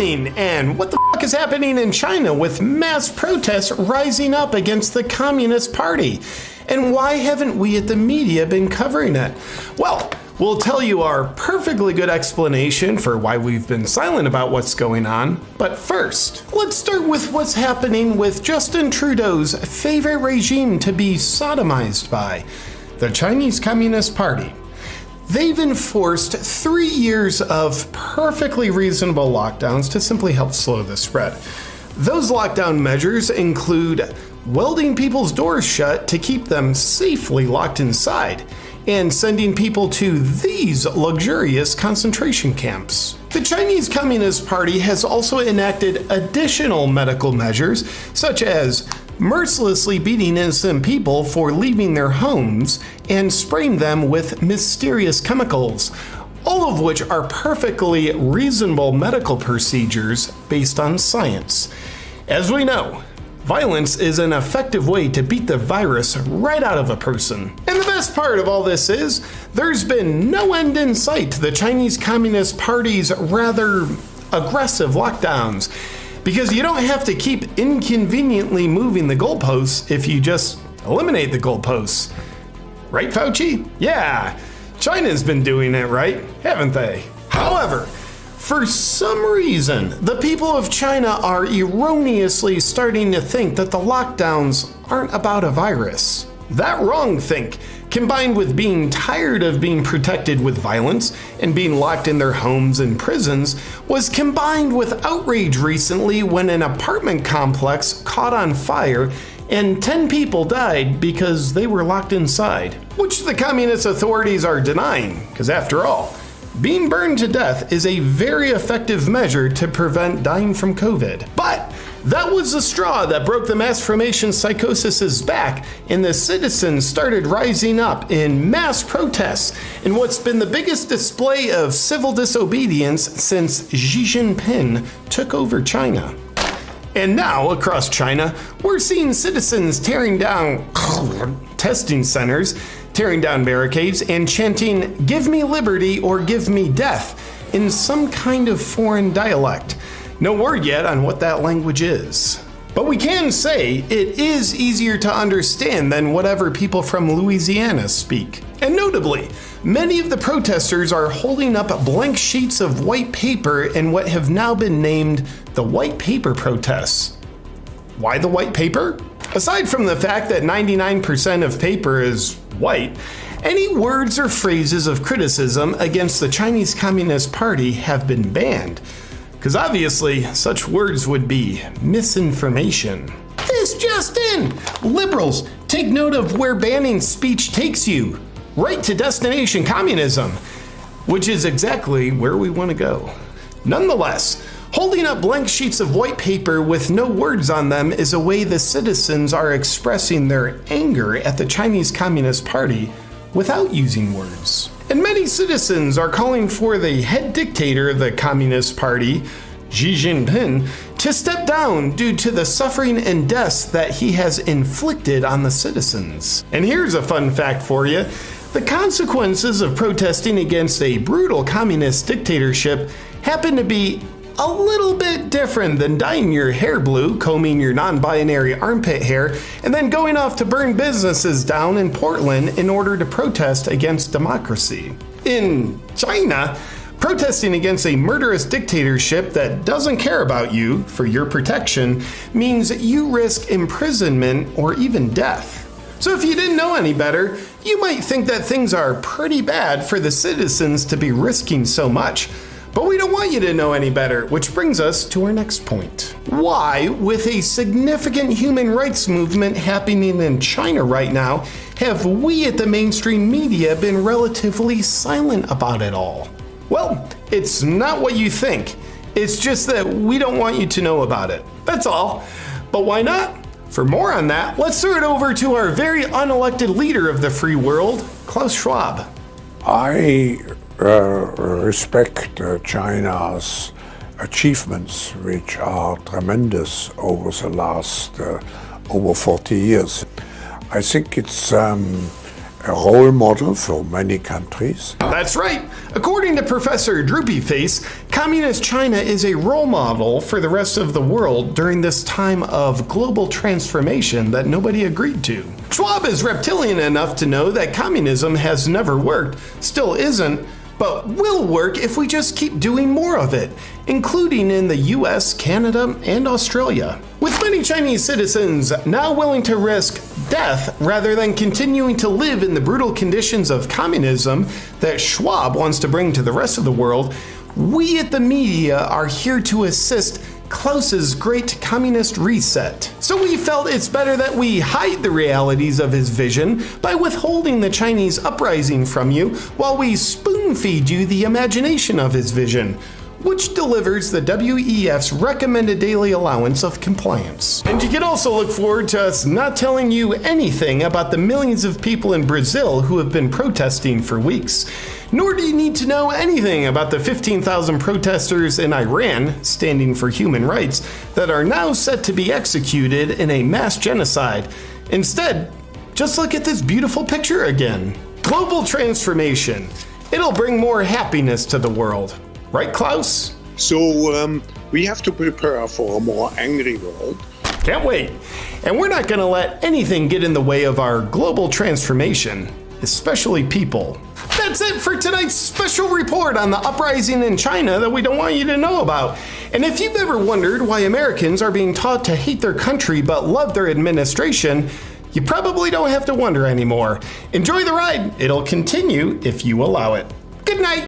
happening? And what the fuck is happening in China with mass protests rising up against the Communist Party? And why haven't we at the media been covering it? Well, we'll tell you our perfectly good explanation for why we've been silent about what's going on. But first, let's start with what's happening with Justin Trudeau's favorite regime to be sodomized by the Chinese Communist Party. They've enforced three years of perfectly reasonable lockdowns to simply help slow the spread. Those lockdown measures include welding people's doors shut to keep them safely locked inside, and sending people to these luxurious concentration camps. The Chinese Communist Party has also enacted additional medical measures, such as mercilessly beating innocent people for leaving their homes and spraying them with mysterious chemicals, all of which are perfectly reasonable medical procedures based on science. As we know, violence is an effective way to beat the virus right out of a person. And the best part of all this is, there's been no end in sight to the Chinese Communist Party's rather aggressive lockdowns because you don't have to keep inconveniently moving the goalposts if you just eliminate the goalposts. Right, Fauci? Yeah, China's been doing it right, haven't they? However, for some reason, the people of China are erroneously starting to think that the lockdowns aren't about a virus. That wrong think combined with being tired of being protected with violence and being locked in their homes and prisons, was combined with outrage recently when an apartment complex caught on fire and 10 people died because they were locked inside, which the communist authorities are denying, because after all, being burned to death is a very effective measure to prevent dying from COVID. But that was the straw that broke the mass formation psychosis's back, and the citizens started rising up in mass protests in what's been the biggest display of civil disobedience since Xi Jinping took over China. And now, across China, we're seeing citizens tearing down testing centers, tearing down barricades, and chanting, Give me liberty or give me death, in some kind of foreign dialect. No word yet on what that language is. But we can say it is easier to understand than whatever people from Louisiana speak. And notably, many of the protesters are holding up blank sheets of white paper in what have now been named the White Paper Protests. Why the white paper? Aside from the fact that 99% of paper is white, any words or phrases of criticism against the Chinese Communist Party have been banned. Because obviously, such words would be misinformation. This just in! Liberals, take note of where banning speech takes you. Right to destination communism, which is exactly where we want to go. Nonetheless, holding up blank sheets of white paper with no words on them is a way the citizens are expressing their anger at the Chinese Communist Party without using words. And many citizens are calling for the head dictator of the Communist Party, Xi Jinping, to step down due to the suffering and deaths that he has inflicted on the citizens. And here's a fun fact for you. The consequences of protesting against a brutal communist dictatorship happen to be a little bit different than dyeing your hair blue, combing your non binary armpit hair, and then going off to burn businesses down in Portland in order to protest against democracy. In China, protesting against a murderous dictatorship that doesn't care about you for your protection means you risk imprisonment or even death. So, if you didn't know any better, you might think that things are pretty bad for the citizens to be risking so much. But we don't want you to know any better, which brings us to our next point. Why, with a significant human rights movement happening in China right now, have we at the mainstream media been relatively silent about it all? Well, it's not what you think. It's just that we don't want you to know about it. That's all. But why not? For more on that, let's throw it over to our very unelected leader of the free world, Klaus Schwab. I respect uh, China's achievements, which are tremendous over the last uh, over 40 years. I think it's um, a role model for many countries. That's right. According to Professor Droopyface, Communist China is a role model for the rest of the world during this time of global transformation that nobody agreed to. Schwab is reptilian enough to know that communism has never worked, still isn't, but will work if we just keep doing more of it, including in the US, Canada, and Australia. With many Chinese citizens now willing to risk death rather than continuing to live in the brutal conditions of communism that Schwab wants to bring to the rest of the world, we at the media are here to assist Klaus's great communist reset. So we felt it's better that we hide the realities of his vision by withholding the Chinese uprising from you while we spoon feed you the imagination of his vision which delivers the WEF's recommended daily allowance of compliance. And you can also look forward to us not telling you anything about the millions of people in Brazil who have been protesting for weeks. Nor do you need to know anything about the 15,000 protesters in Iran, standing for human rights, that are now set to be executed in a mass genocide. Instead, just look at this beautiful picture again. Global transformation. It'll bring more happiness to the world. Right, Klaus? So um, we have to prepare for a more angry world. Can't wait. And we're not going to let anything get in the way of our global transformation, especially people. That's it for tonight's special report on the uprising in China that we don't want you to know about. And if you've ever wondered why Americans are being taught to hate their country but love their administration, you probably don't have to wonder anymore. Enjoy the ride. It'll continue if you allow it. Good night.